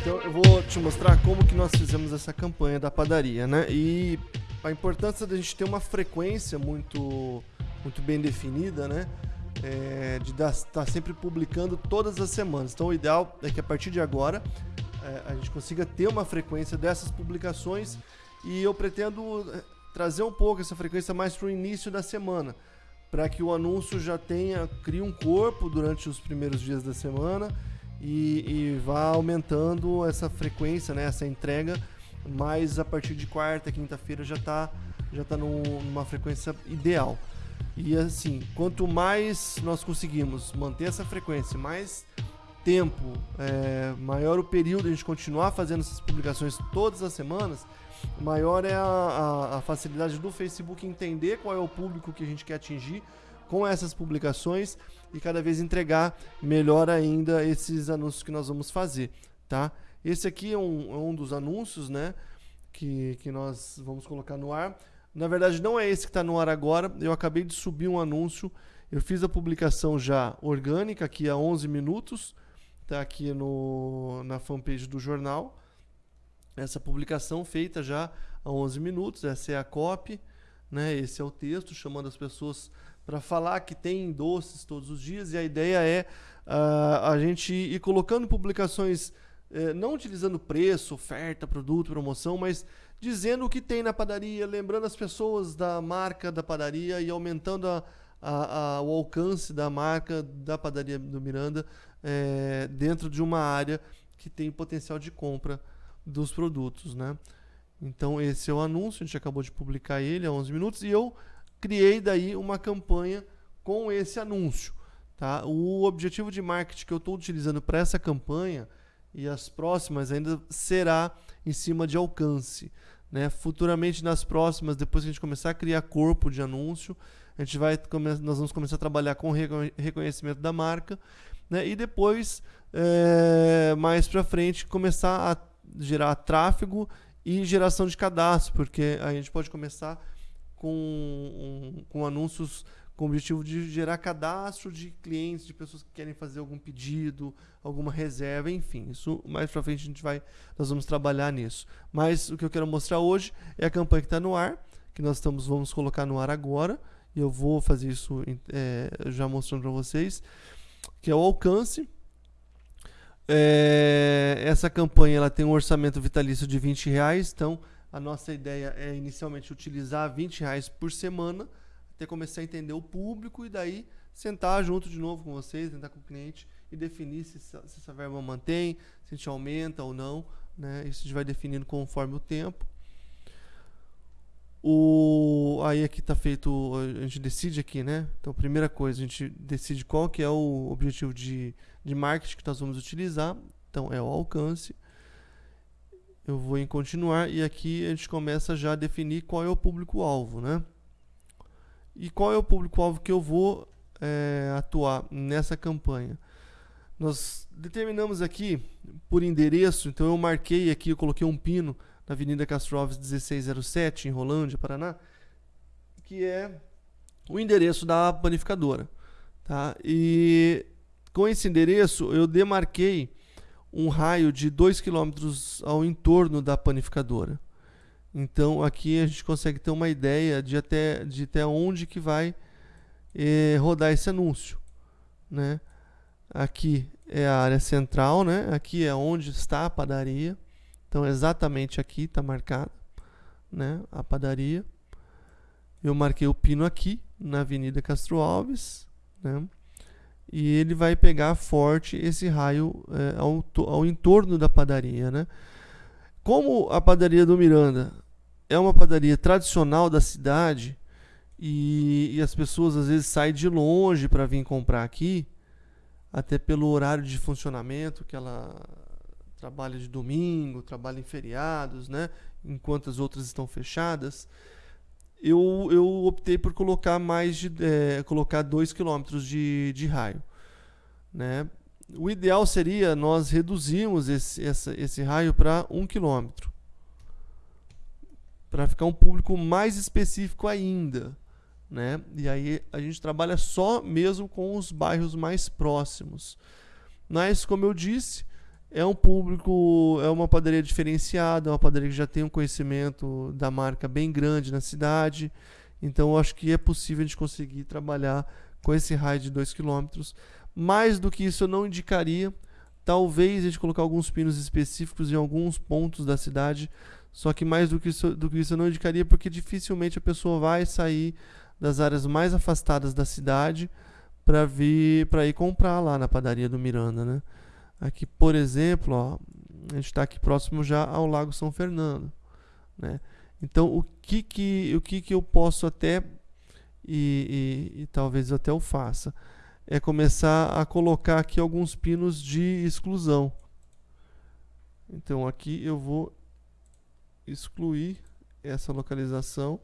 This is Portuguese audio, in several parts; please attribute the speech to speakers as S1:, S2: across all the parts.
S1: Então eu vou te mostrar como que nós fizemos essa campanha da padaria, né? E a importância da gente ter uma frequência muito, muito bem definida, né? É, de estar tá sempre publicando todas as semanas. Então o ideal é que a partir de agora é, a gente consiga ter uma frequência dessas publicações e eu pretendo é, trazer um pouco essa frequência mais para o início da semana, para que o anúncio já tenha, crie um corpo durante os primeiros dias da semana e, e vá aumentando essa frequência, né, essa entrega, mas a partir de quarta, quinta-feira já está já tá num, numa frequência ideal. E assim, quanto mais nós conseguimos manter essa frequência, mais tempo, é, maior o período a gente continuar fazendo essas publicações todas as semanas, maior é a, a, a, facilidade do Facebook entender qual é o público que a gente quer atingir com essas publicações e cada vez entregar melhor ainda esses anúncios que nós vamos fazer, tá? Esse aqui é um, é um dos anúncios, né, que, que nós vamos colocar no ar. Na verdade, não é esse que está no ar agora. Eu acabei de subir um anúncio. Eu fiz a publicação já orgânica aqui há 11 minutos. Está aqui no, na fanpage do jornal essa publicação feita já há 11 minutos, essa é a copy, né? Esse é o texto chamando as pessoas para falar que tem doces todos os dias e a ideia é uh, a gente ir colocando publicações uh, não utilizando preço, oferta, produto, promoção, mas dizendo o que tem na padaria, lembrando as pessoas da marca da padaria e aumentando a, a, a, o alcance da marca da padaria do Miranda é, dentro de uma área que tem potencial de compra dos produtos, né? Então esse é o anúncio, a gente acabou de publicar ele há 11 minutos e eu criei daí uma campanha com esse anúncio, tá? O objetivo de marketing que eu estou utilizando para essa campanha e as próximas ainda será em cima de alcance, né? Futuramente nas próximas, depois que a gente começar a criar corpo de anúncio, a gente vai nós vamos começar a trabalhar com reconhecimento da marca, né? E depois é, mais para frente começar a gerar tráfego e geração de cadastro, porque a gente pode começar com, um, com anúncios com o objetivo de gerar cadastro de clientes, de pessoas que querem fazer algum pedido, alguma reserva, enfim. Isso mais para frente a gente vai, nós vamos trabalhar nisso. Mas o que eu quero mostrar hoje é a campanha que está no ar, que nós estamos vamos colocar no ar agora. E eu vou fazer isso é, já mostrando para vocês, que é o alcance. É, essa campanha ela tem um orçamento vitalício de 20 reais, então a nossa ideia é inicialmente utilizar 20 reais por semana, até começar a entender o público e daí sentar junto de novo com vocês, tentar com o cliente e definir se, se essa verba mantém, se a gente aumenta ou não. Né? Isso a gente vai definindo conforme o tempo. O, aí aqui está feito, a gente decide aqui, né? Então, primeira coisa, a gente decide qual que é o objetivo de, de marketing que nós vamos utilizar. Então, é o alcance. Eu vou em continuar e aqui a gente começa já a definir qual é o público-alvo, né? E qual é o público-alvo que eu vou é, atuar nessa campanha? Nós determinamos aqui por endereço, então eu marquei aqui, eu coloquei um pino na Avenida Castro Alves 1607, em Rolândia, Paraná, que é o endereço da panificadora. Tá? E com esse endereço eu demarquei um raio de 2 km ao entorno da panificadora. Então aqui a gente consegue ter uma ideia de até, de até onde que vai eh, rodar esse anúncio. Né? Aqui é a área central, né? aqui é onde está a padaria. Então, exatamente aqui está marcado né, a padaria. Eu marquei o pino aqui, na Avenida Castro Alves. Né, e ele vai pegar forte esse raio é, ao, ao entorno da padaria. Né. Como a padaria do Miranda é uma padaria tradicional da cidade e, e as pessoas às vezes saem de longe para vir comprar aqui, até pelo horário de funcionamento que ela trabalha de domingo, trabalha em feriados, né? enquanto as outras estão fechadas, eu, eu optei por colocar mais de é, colocar 2 km de, de raio. Né? O ideal seria nós reduzirmos esse, essa, esse raio para 1 km. Para ficar um público mais específico ainda. Né? E aí a gente trabalha só mesmo com os bairros mais próximos. Mas, como eu disse, é um público, é uma padaria diferenciada, é uma padaria que já tem um conhecimento da marca bem grande na cidade. Então, eu acho que é possível a gente conseguir trabalhar com esse raio de 2 km. Mais do que isso, eu não indicaria. Talvez a gente colocar alguns pinos específicos em alguns pontos da cidade. Só que mais do que isso, do que isso eu não indicaria, porque dificilmente a pessoa vai sair das áreas mais afastadas da cidade para vir para ir comprar lá na padaria do Miranda, né? Aqui, por exemplo, ó, a gente está aqui próximo já ao Lago São Fernando, né? Então, o que que o que que eu posso até e, e, e talvez até eu faça é começar a colocar aqui alguns pinos de exclusão. Então, aqui eu vou excluir essa localização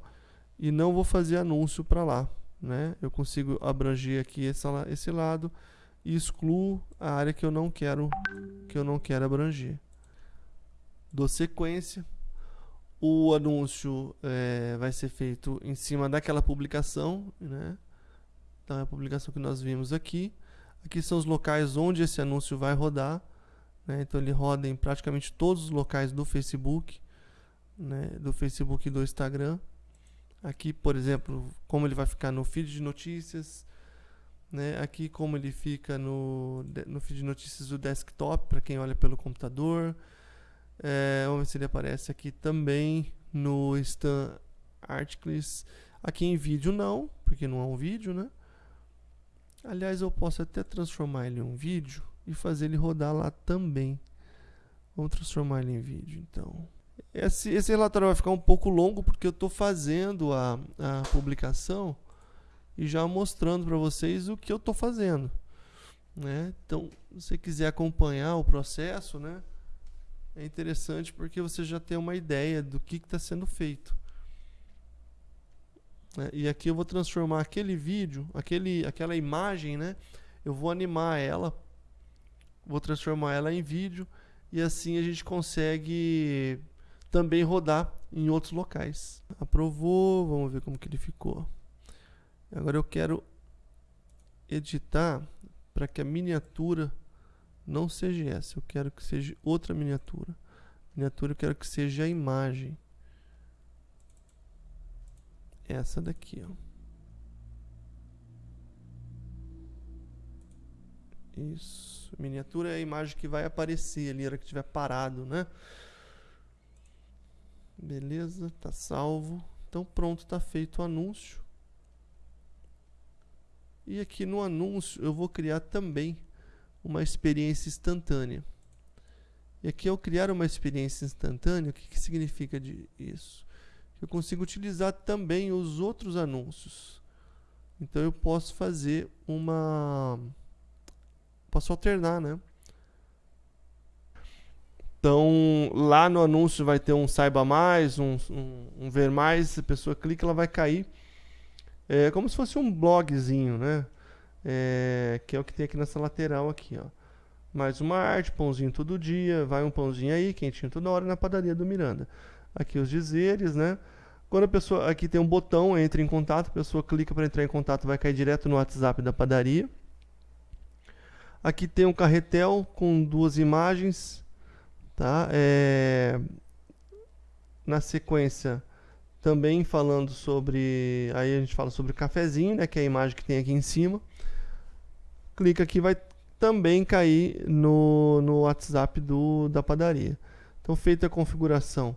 S1: e não vou fazer anúncio para lá. Né? Eu consigo abranger aqui essa, esse lado e excluo a área que eu não quero que eu não quero abranger. Dou sequência. O anúncio é, vai ser feito em cima daquela publicação, né? Então é a publicação que nós vimos aqui. Aqui são os locais onde esse anúncio vai rodar. Né? Então ele roda em praticamente todos os locais do Facebook, né? do Facebook e do Instagram. Aqui, por exemplo, como ele vai ficar no feed de notícias. Né? Aqui, como ele fica no, no feed de notícias do desktop, para quem olha pelo computador. É, vamos ver se ele aparece aqui também no Stan Articles. Aqui em vídeo não, porque não é um vídeo, né? Aliás, eu posso até transformar ele em um vídeo e fazer ele rodar lá também. Vamos transformar ele em vídeo, então. Esse, esse relatório vai ficar um pouco longo porque eu estou fazendo a, a publicação e já mostrando para vocês o que eu estou fazendo. Né? Então, se você quiser acompanhar o processo, né, é interessante porque você já tem uma ideia do que está sendo feito. Né? E aqui eu vou transformar aquele vídeo, aquele, aquela imagem, né, eu vou animar ela, vou transformar ela em vídeo e assim a gente consegue também rodar em outros locais. Aprovou, vamos ver como que ele ficou. Agora eu quero editar para que a miniatura não seja essa, eu quero que seja outra miniatura. Miniatura eu quero que seja a imagem. Essa daqui, ó. Isso. Miniatura é a imagem que vai aparecer ali hora que estiver parado, né? Beleza, tá salvo. Então pronto, tá feito o anúncio. E aqui no anúncio eu vou criar também uma experiência instantânea. E aqui ao criar uma experiência instantânea, o que, que significa de isso? Eu consigo utilizar também os outros anúncios. Então eu posso fazer uma... Posso alternar, né? Então, lá no anúncio vai ter um saiba mais, um, um, um ver mais. Se a pessoa clica, ela vai cair. É como se fosse um blogzinho, né? É, que é o que tem aqui nessa lateral aqui, ó. Mais uma arte, pãozinho todo dia, vai um pãozinho aí, quentinho toda hora na padaria do Miranda. Aqui os dizeres, né? Quando a pessoa aqui tem um botão, entra em contato, a pessoa clica para entrar em contato, vai cair direto no WhatsApp da padaria. Aqui tem um carretel com duas imagens, Tá? É... Na sequência, também falando sobre. Aí a gente fala sobre o cafezinho, né? Que é a imagem que tem aqui em cima. Clica aqui, vai também cair no, no WhatsApp do, da padaria. Então, feita a configuração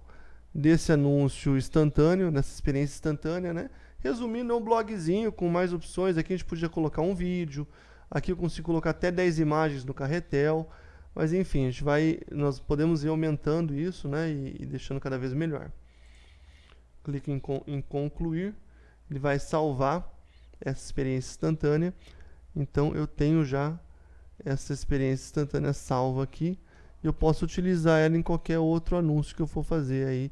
S1: desse anúncio instantâneo, dessa experiência instantânea, né? Resumindo, é um blogzinho com mais opções. Aqui a gente podia colocar um vídeo. Aqui eu consigo colocar até 10 imagens no carretel. Mas enfim, a gente vai, nós podemos ir aumentando isso, né, e, e deixando cada vez melhor. Clique em, em concluir, ele vai salvar essa experiência instantânea. Então eu tenho já essa experiência instantânea salva aqui. E eu posso utilizar ela em qualquer outro anúncio que eu for fazer aí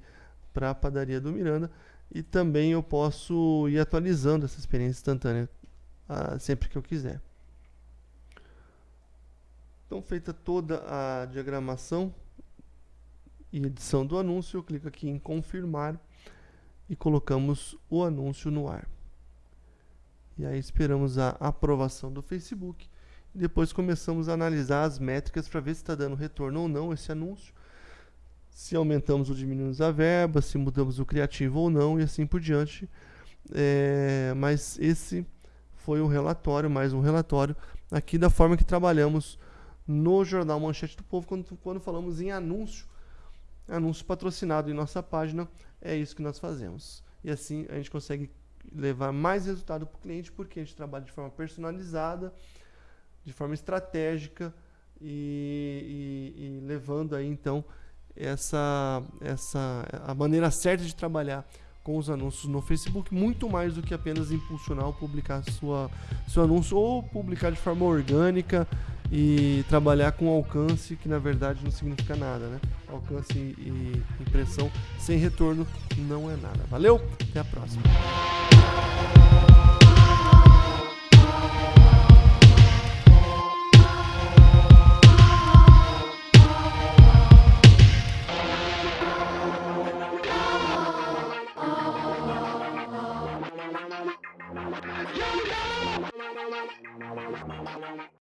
S1: para a padaria do Miranda. E também eu posso ir atualizando essa experiência instantânea uh, sempre que eu quiser. Então, feita toda a diagramação e edição do anúncio, eu clico aqui em confirmar e colocamos o anúncio no ar. E aí esperamos a aprovação do Facebook Depois começamos a analisar as métricas para ver se está dando retorno ou não esse anúncio. Se aumentamos ou diminuímos a verba, se mudamos o criativo ou não e assim por diante. É, mas esse foi um relatório, mais um relatório aqui da forma que trabalhamos no Jornal Manchete do Povo quando, quando falamos em anúncio. Anúncio patrocinado em nossa página, é isso que nós fazemos. E assim a gente consegue levar mais resultado para o cliente porque a gente trabalha de forma personalizada, de forma estratégica e, e, e levando aí então essa, essa a maneira certa de trabalhar com os anúncios no Facebook, muito mais do que apenas impulsionar ou publicar sua, seu anúncio ou publicar de forma orgânica e trabalhar com alcance que na verdade não significa nada, né? Alcance e impressão sem retorno não é nada. Valeu? Até a próxima.